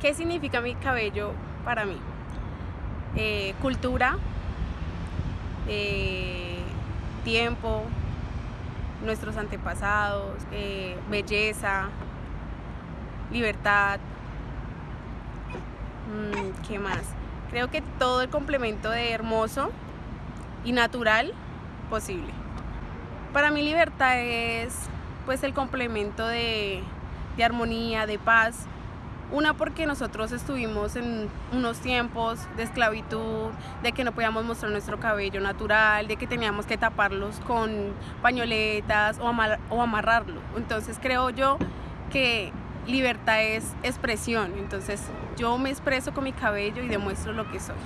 ¿Qué significa mi cabello para mí? Eh, cultura, eh, tiempo, nuestros antepasados, eh, belleza, libertad, mm, ¿qué más? Creo que todo el complemento de hermoso y natural posible. Para mí libertad es pues el complemento de, de armonía, de paz, una porque nosotros estuvimos en unos tiempos de esclavitud, de que no podíamos mostrar nuestro cabello natural, de que teníamos que taparlos con pañoletas o, o amarrarlo. Entonces creo yo que libertad es expresión. Entonces yo me expreso con mi cabello y demuestro lo que soy.